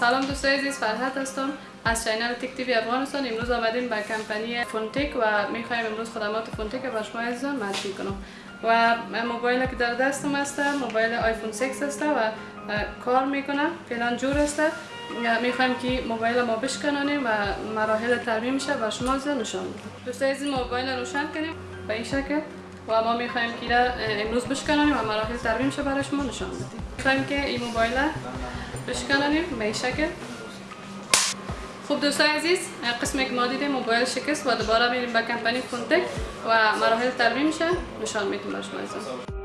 سلام دوستای عزیز فرحت هستم. از چینل Tech TV افغانستان. امروز آمدیم به کمپانی فونتک و می‌خوایم امروز خدمات فونتک به شما عزیزان معرفی کنم. و موبایل که در دستم است موبایل آیفون 6 است و کار می‌کنه فعلا جور است می‌خوایم که موبایل ما بشکنانیم و مراحل ترمیمش به شما نشان بدیم دوستای عزیز موبایل روشن کنیم به این شکل و ما می‌خوایم که امروز بشکنانیم و مراحل ترمیمش برای شما. نشان بدیم می‌خوایم که این موبایل بشکنانیم به این شکل خوب دوستان عزیز قسمی که ما دیدیم موبایل شکست و دوباره میریم به کمپانی فونتک و مراحل ترمیم میشه. نشان می‌تونم شما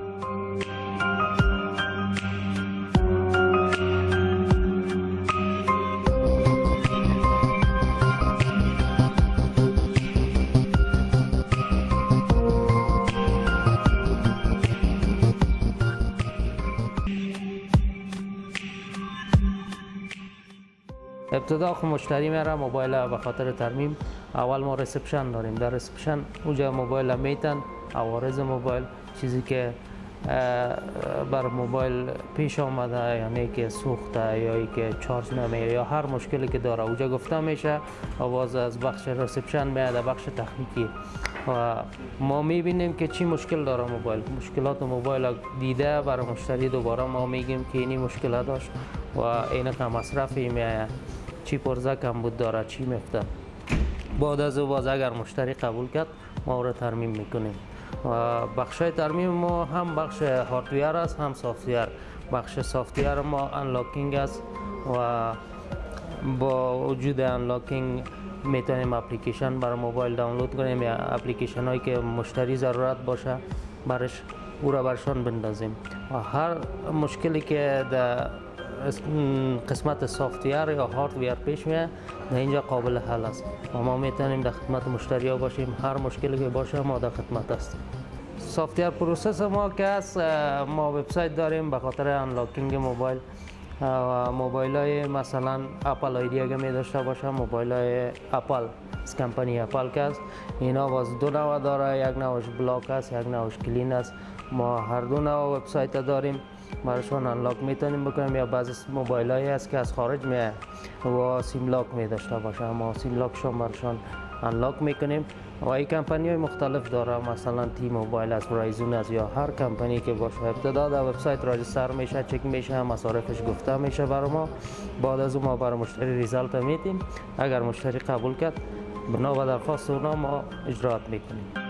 ابتدا خب مشتری میاره موبایل به خاطر ترمیم. اول ما reception داریم. در reception اونجا موبایل میتن عوارض موبایل چیزی که بر موبایل پیش آمده یعنی که سوخته یا ای که چارج نمیره یا هر مشکلی که داره. اونجا گفته میشه او باز از بخش reception میاد بخش تکنیکی و ما می‌بینیم که چی مشکل داره موبایل. مشکلات موبایل دیده برای مشتری دوباره ما میگیم که اینی مشکل داشت و این که مصرفی میآید. چی پرزه بود داره چی میفته بعد از او باز اگر مشتری قبول کرد ما رو ترمیم می‌کنیم. و بخش ترمیم ما هم بخش hardware است هم software بخش software ما unlocking است و با وجود unlocking می‌تونیم اپلیکیشن برای موبایل دانلود کنیم اپلیکیشن هایی که مشتری ضرورت باشه برش او را برشان بندازیم. و هر مشکلی که در قسمت software یا hardware پیش میاد در اینجا قابل حل است. و ما می‌تونیم در خدمت مشتری ها باشیم. هر مشکلی که باشه ما در خدمت هستیم. software process ما که است ما وبسایت داریم به خاطر unlocking موبایل موبایل های مثلا Apple ID اگه می داشته باشه. موبایل های اپل از کمپانی اپل که است. اینا باز دو نوع داره. یک نوعش بلاک است یک نوعش کلین است. ما هر دو نوع وبسایت داریم. براشون انلاک می‌تونیم بکنیم یا بعضی موبایل هایی هست که از خارج میه و سیم لاک می داشته باشه. ما سیم لاک شما براشون انلاک می‌کنیم. و این کمپانی های مختلف داره. مثلا تی موبایل از رایزون از یا هر کمپانی که باشه. ابتدا در وبسایت راجستر میشه چک میشه مصارفش گفته میشه برای ما. بعد از اون ما برای مشتری ریزالت میدیم. اگر مشتری قبول کرد بنا به درخواست اونا ما اجرات می‌کنیم.